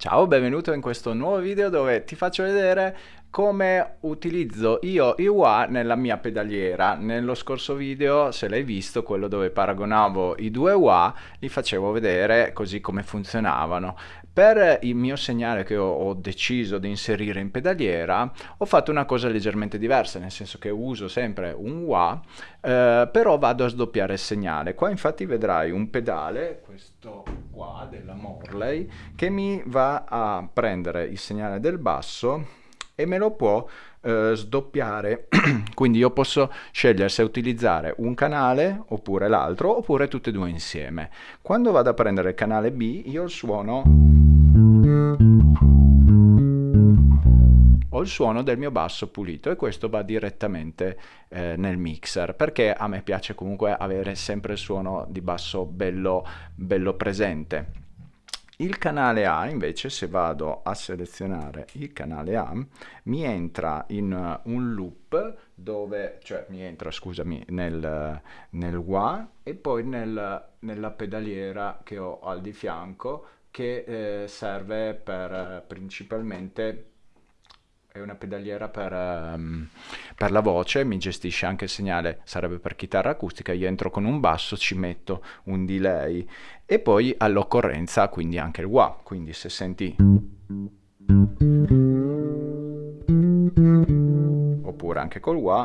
Ciao, benvenuto in questo nuovo video dove ti faccio vedere come utilizzo io i wah nella mia pedaliera. Nello scorso video, se l'hai visto, quello dove paragonavo i due wah, li facevo vedere così come funzionavano. Per il mio segnale che ho, deciso di inserire in pedaliera ho fatto una cosa leggermente diversa, nel senso che uso sempre un wah, eh, però vado a sdoppiare il segnale. Qua infatti vedrai un pedale, questo qua della Morley, che mi va a prendere il segnale del basso e me lo può eh, sdoppiare. Quindi io posso scegliere se utilizzare un canale oppure l'altro oppure tutte e due insieme. Quando vado a prendere il canale B io suono ho il suono del mio basso pulito e questo va direttamente eh, nel mixer perché a me piace comunque avere sempre il suono di basso bello, bello presente. Il canale A invece se vado a selezionare il canale A mi entra in uh, un loop dove, cioè mi entra scusami nel, nel wah e poi nel, nella pedaliera che ho al di fianco che eh, serve per eh, principalmente è una pedaliera per, um, per, la voce, mi gestisce anche il segnale, sarebbe per chitarra acustica, io entro con un basso, ci metto un delay e poi all'occorrenza quindi anche il wah, quindi se senti oppure anche col wah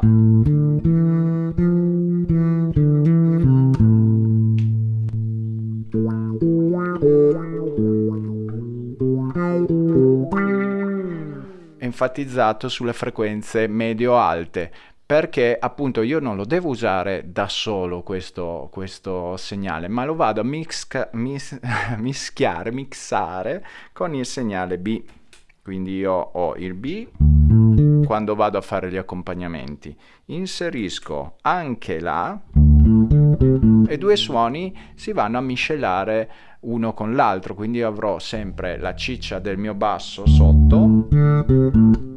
enfatizzato sulle frequenze medio-alte perché appunto io non lo devo usare da solo questo, questo segnale ma lo vado a mixca, mis, mischiare, mixare con il segnale B. Quindi io ho il B quando vado a fare gli accompagnamenti. Inserisco anche la e due suoni si vanno a miscelare uno con l'altro quindi avrò sempre la ciccia del mio basso sotto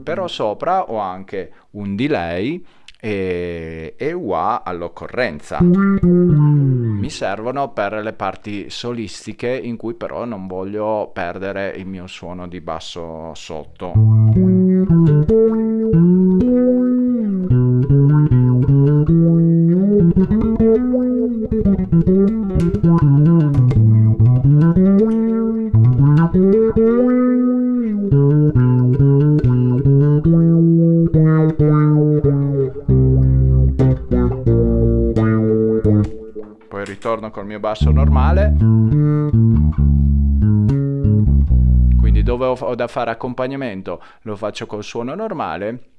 però sopra ho anche un delay e, e wah all'occorrenza. Mi servono per le parti solistiche in cui però non voglio perdere il mio suono di basso sotto ritorno col mio basso normale. Quindi dove ho da fare accompagnamento? Lo faccio col suono normale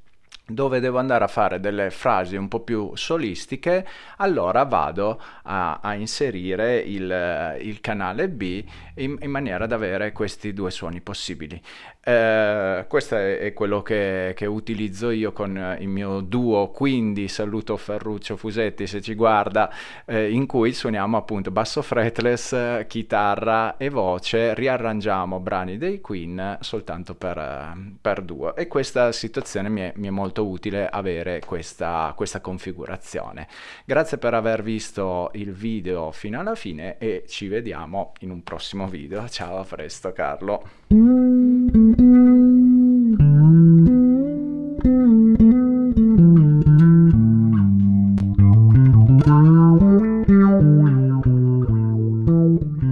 dove devo andare a fare delle frasi un po' più solistiche, allora vado a, a inserire il, il, canale B in, in, maniera da avere questi due suoni possibili. Eh, questo è, quello che, che, utilizzo io con il mio duo, quindi saluto Ferruccio Fusetti se ci guarda, eh, in cui suoniamo appunto basso fretless, chitarra e voce, riarrangiamo brani dei Queen soltanto per, per duo e questa situazione mi è, mi è molto quanto utile avere questa, questa configurazione. Grazie per aver visto il video fino alla fine e ci vediamo in un prossimo video. Ciao, a presto Carlo. Thank you.